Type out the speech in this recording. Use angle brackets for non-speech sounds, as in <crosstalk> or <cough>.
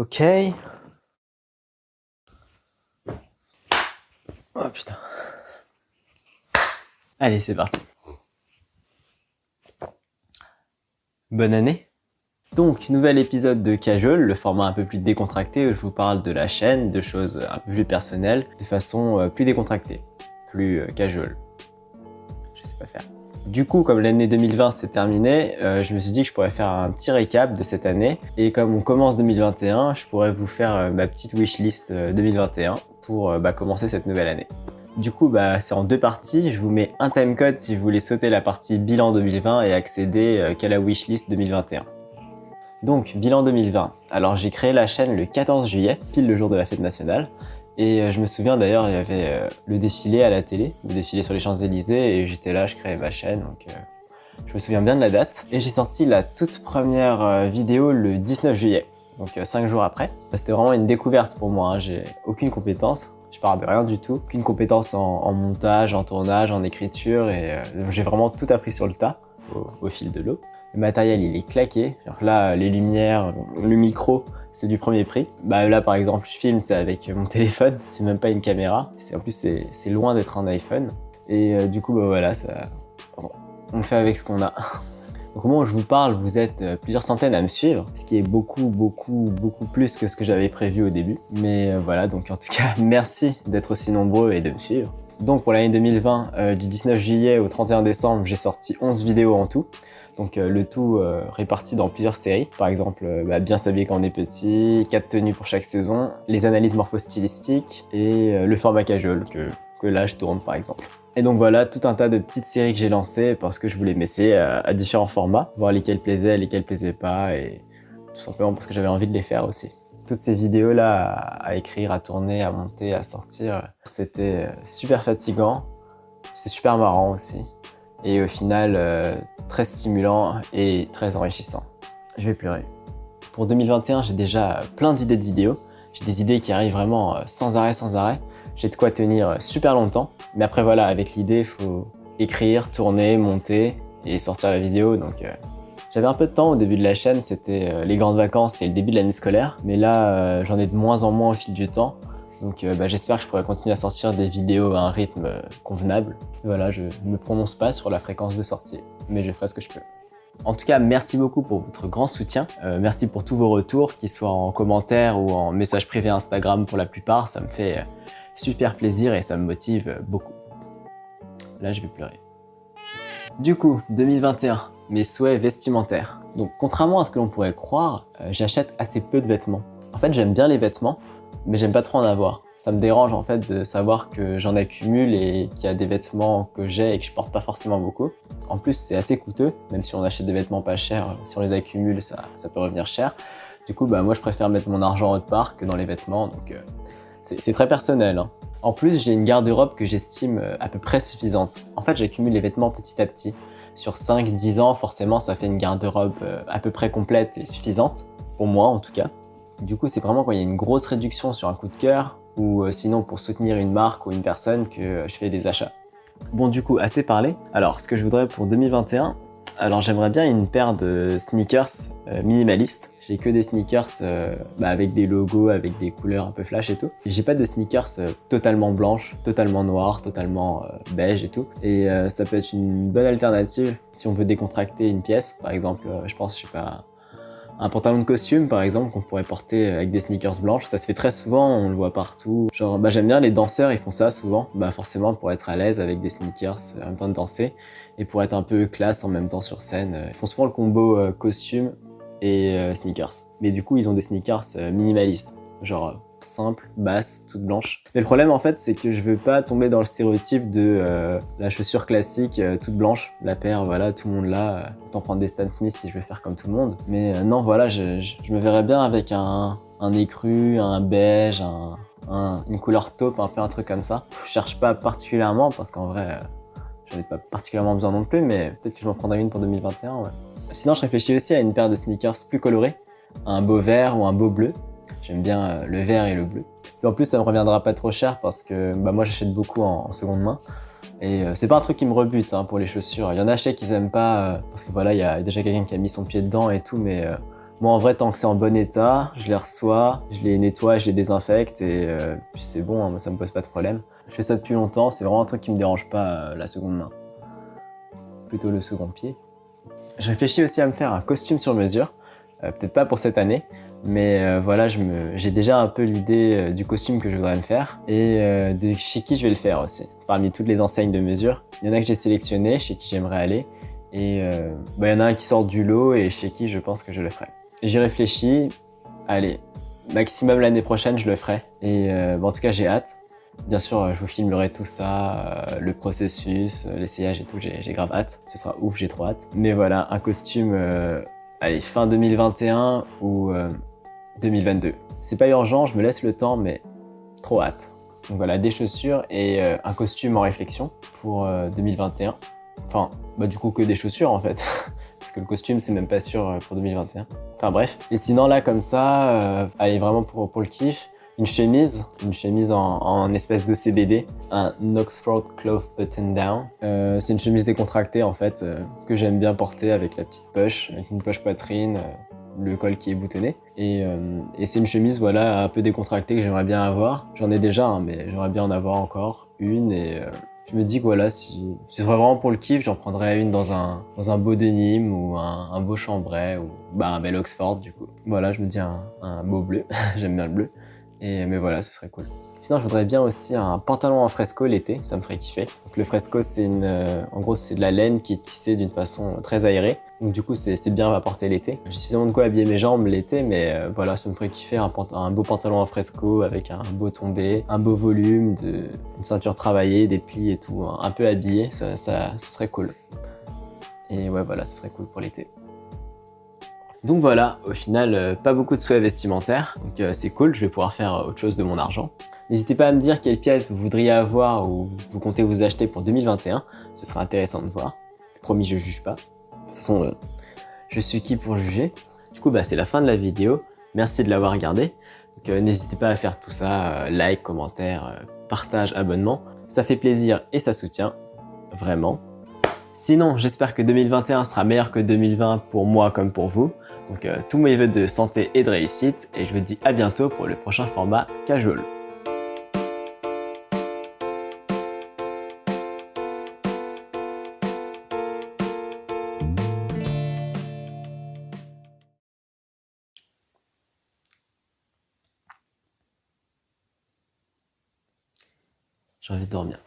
Ok. Oh putain. Allez, c'est parti. Bonne année donc, nouvel épisode de Casual, le format un peu plus décontracté où je vous parle de la chaîne, de choses un peu plus personnelles, de façon euh, plus décontractée, plus euh, casual. Je sais pas faire. Du coup, comme l'année 2020 s'est terminée, euh, je me suis dit que je pourrais faire un petit récap de cette année. Et comme on commence 2021, je pourrais vous faire ma petite wishlist 2021 pour bah, commencer cette nouvelle année. Du coup, bah, c'est en deux parties. Je vous mets un timecode si vous voulez sauter la partie bilan 2020 et accéder qu'à la wishlist 2021. Donc, bilan 2020. Alors, j'ai créé la chaîne le 14 juillet, pile le jour de la fête nationale. Et euh, je me souviens d'ailleurs, il y avait euh, le défilé à la télé, le défilé sur les Champs-Élysées, et j'étais là, je créais ma chaîne, donc euh, je me souviens bien de la date. Et j'ai sorti la toute première vidéo le 19 juillet, donc 5 jours après. C'était vraiment une découverte pour moi, hein. j'ai aucune compétence, je parle de rien du tout, aucune compétence en, montage, en tournage, en écriture, et j'ai vraiment tout appris sur le tas, au fil de l'eau. Le matériel, il est claqué. là, les lumières, le micro, c'est du premier prix. Bah, là, par exemple, je filme, c'est avec mon téléphone. C'est même pas une caméra. En plus, c'est loin d'être un iPhone. Et euh, du coup, bah, voilà, on fait avec ce qu'on a. <laughs> Donc au moment où je vous parle, vous êtes euh, plusieurs centaines à me suivre, ce qui est beaucoup, beaucoup, beaucoup plus que ce que j'avais prévu au début. Mais euh, voilà, donc en tout cas, <laughs> merci d'être aussi nombreux et de me suivre. Donc pour l'année 2020, du 19 juillet au 31 décembre, j'ai sorti 11 vidéos en tout. Donc euh, le tout euh, réparti dans plusieurs séries. Par exemple, euh, bah, bien s'habiller quand on est petit, 4 tenues pour chaque saison, les analyses morphostylistiques et le format casual que, que là je tourne par exemple. Et donc voilà, tout un tas de petites séries que j'ai lancées parce que je voulais m'essayer à, différents formats, voir lesquels plaisaient, lesquels plaisaient pas, et tout simplement parce que j'avais envie de les faire aussi. Toutes ces vidéos-là à, écrire, à tourner, à monter, à sortir, c'était super fatigant, c'était super marrant aussi et au final euh, très stimulant et très enrichissant. Je vais pleurer. Pour 2021, j'ai déjà plein d'idées de vidéos. J'ai des idées qui arrivent vraiment euh, sans arrêt, sans arrêt. J'ai de quoi tenir euh, super longtemps. Mais après voilà, avec l'idée, il faut écrire, tourner, monter et sortir la vidéo. Donc j'avais un peu de temps au début de la chaîne, c'était les grandes vacances et le début de l'année scolaire. Mais là, j'en ai de moins en moins au fil du temps. Donc euh, bah, j'espère que je pourrai continuer à sortir des vidéos à un rythme euh, convenable. voilà, je ne me prononce pas sur la fréquence de sortie, mais je ferai ce que je peux. En tout cas, merci beaucoup pour votre grand soutien. Euh, merci pour tous vos retours, qu'ils soient en commentaire ou en message privé Instagram pour la plupart. Ça me fait super plaisir et ça me motive beaucoup. Là, je vais pleurer. Du coup, 2021, mes souhaits vestimentaires. Donc, contrairement à ce que l'on pourrait croire, j'achète assez peu de vêtements. En fait, j'aime bien les vêtements, mais j'aime pas trop en avoir. Ça me dérange en fait de savoir que j'en accumule et qu'il y a des vêtements que j'ai et que je porte pas forcément beaucoup. En plus, c'est assez coûteux, même si on achète des vêtements pas chers, si on les accumule, ça, peut revenir cher. Du coup, bah, moi, je préfère mettre mon argent autre part que dans les vêtements, donc euh, c'est très personnel. Hein. En plus, j'ai une garde-robe que j'estime euh, à peu près suffisante. En fait, j'accumule les vêtements petit à petit. Sur 5-10 ans, forcément, ça fait une garde-robe euh, à peu près complète et suffisante, pour moi en tout cas. Du coup, c'est vraiment quand il y a une grosse réduction sur un coup de cœur ou euh, sinon pour soutenir une marque ou une personne que je fais des achats. Bon, du coup, assez parlé. Alors, ce que je voudrais pour 2021, alors j'aimerais bien une paire de sneakers euh, minimalistes. J'ai que des sneakers euh, bah, avec des logos, avec des couleurs un peu flash et tout. J'ai pas de sneakers totalement blanches, totalement noires, totalement beige et tout. Et ça peut être une bonne alternative si on veut décontracter une pièce. Par exemple, je pense, je sais pas, un pantalon de costume par exemple qu'on pourrait porter avec des sneakers blanches, ça se fait très souvent, on le voit partout. Genre bah, j'aime bien les danseurs, ils font ça souvent, bah forcément pour être à l'aise avec des sneakers en même temps de danser et pour être un peu classe en même temps sur scène. Ils font souvent le combo euh, costume et euh, sneakers. Mais du coup ils ont des sneakers euh, minimalistes, genre simple, basse, toute blanche. Mais le problème en fait c'est que je veux pas tomber dans le stéréotype de euh, la chaussure classique euh, toute blanche, la paire, voilà, tout le monde là, euh, autant prendre des Stan Smith si je veux faire comme tout le monde. Mais non, voilà, je, me verrais bien avec un, un écru, un beige, un, une couleur taupe, un peu un truc comme ça. Je cherche pas particulièrement parce qu'en vrai, j'en ai pas particulièrement besoin non plus, mais peut-être que je m'en prendrai une pour 2021, ouais. Sinon, je réfléchis aussi à une paire de sneakers plus colorés, un beau vert ou un beau bleu. J'aime bien euh, le vert et le bleu. Et en plus, ça me reviendra pas trop cher parce que bah, moi, j'achète beaucoup en, seconde main. Et euh, c'est pas un truc qui me rebute hein, pour les chaussures. Il y en a chez qui aiment pas euh, parce que voilà, il y a déjà quelqu'un qui a mis son pied dedans et tout, mais Moi, en vrai, tant que c'est en bon état, je les reçois, je les nettoie, je les désinfecte et euh, puis c'est bon, hein, moi, ça me pose pas de problème. Je fais ça depuis longtemps, c'est vraiment un truc qui me dérange pas euh, la seconde main. Plutôt le second pied. Je réfléchis aussi à me faire un costume sur mesure, euh, peut-être pas pour cette année, mais voilà, j'ai déjà un peu l'idée du costume que je voudrais me faire et de chez qui je vais le faire aussi. Parmi toutes les enseignes de mesure, il y en a que j'ai sélectionné, chez qui j'aimerais aller et bah, il y en a un qui sort du lot et chez qui je pense que je le ferai. J'ai réfléchi, allez, maximum l'année prochaine je le ferai. Et euh, en tout cas j'ai hâte. Bien sûr, je vous filmerai tout ça, euh, le processus, euh, l'essayage et tout, j'ai grave hâte. Ce sera ouf, j'ai trop hâte. Mais voilà, un costume, allez, fin 2021 ou 2022. C'est pas urgent, je me laisse le temps, mais trop hâte. Donc voilà, des chaussures et un costume en réflexion pour 2021. Enfin, bah du coup que des chaussures en fait. <laughs> parce que le costume, c'est même pas sûr euh, pour 2021. Enfin bref. Et sinon, là, comme ça, euh, allez, vraiment pour, le kiff, une chemise, une chemise en, espèce de CBD, un Oxford Cloth Button Down. Euh, c'est une chemise décontractée en fait, que j'aime bien porter avec la petite poche, avec une poche poitrine, le col qui est boutonné. Et, et c'est une chemise voilà un peu décontractée que j'aimerais bien avoir. J'en ai déjà, hein, mais j'aimerais bien en avoir encore une et je me dis que voilà, si, ce serait vraiment pour le kiff, j'en prendrais une dans un, beau denim ou un, beau chambray ou bah, un bel Oxford du coup. Voilà, je me dis un, un beau bleu, <laughs> j'aime bien le bleu. Et, mais voilà, ce serait cool. Sinon, je voudrais bien aussi un pantalon en fresco l'été, ça me ferait kiffer. Donc le fresco, c'est une, euh, en gros, c'est de la laine qui est tissée d'une façon très aérée. Donc du coup, c'est bien à porter l'été. J'ai suffisamment de quoi habiller mes jambes l'été, mais euh, voilà, ça me ferait kiffer un, un, beau pantalon en fresco avec un beau tombé, un beau volume, de, une ceinture travaillée, des plis et tout, un peu habillé, ça, ça, ce serait cool. Et ouais, voilà, ce serait cool pour l'été. Donc voilà, au final, euh, pas beaucoup de souhaits vestimentaires, donc c'est cool, je vais pouvoir faire autre chose de mon argent. N'hésitez pas à me dire quelle pièce vous voudriez avoir ou vous comptez vous acheter pour 2021. Ce sera intéressant de voir. Promis, je juge pas. Toute façon, euh, je suis qui pour juger Du coup, bah, c'est la fin de la vidéo. Merci de l'avoir regardé. Euh, n'hésitez pas à faire tout ça, euh, like, commentaire, partage, abonnement. Ça fait plaisir et ça soutient, vraiment. Sinon, j'espère que 2021 sera meilleur que 2020 pour moi comme pour vous. Donc, tous mes vœux de santé et de réussite. Et je vous dis à bientôt pour le prochain format casual. J'ai envie de dormir.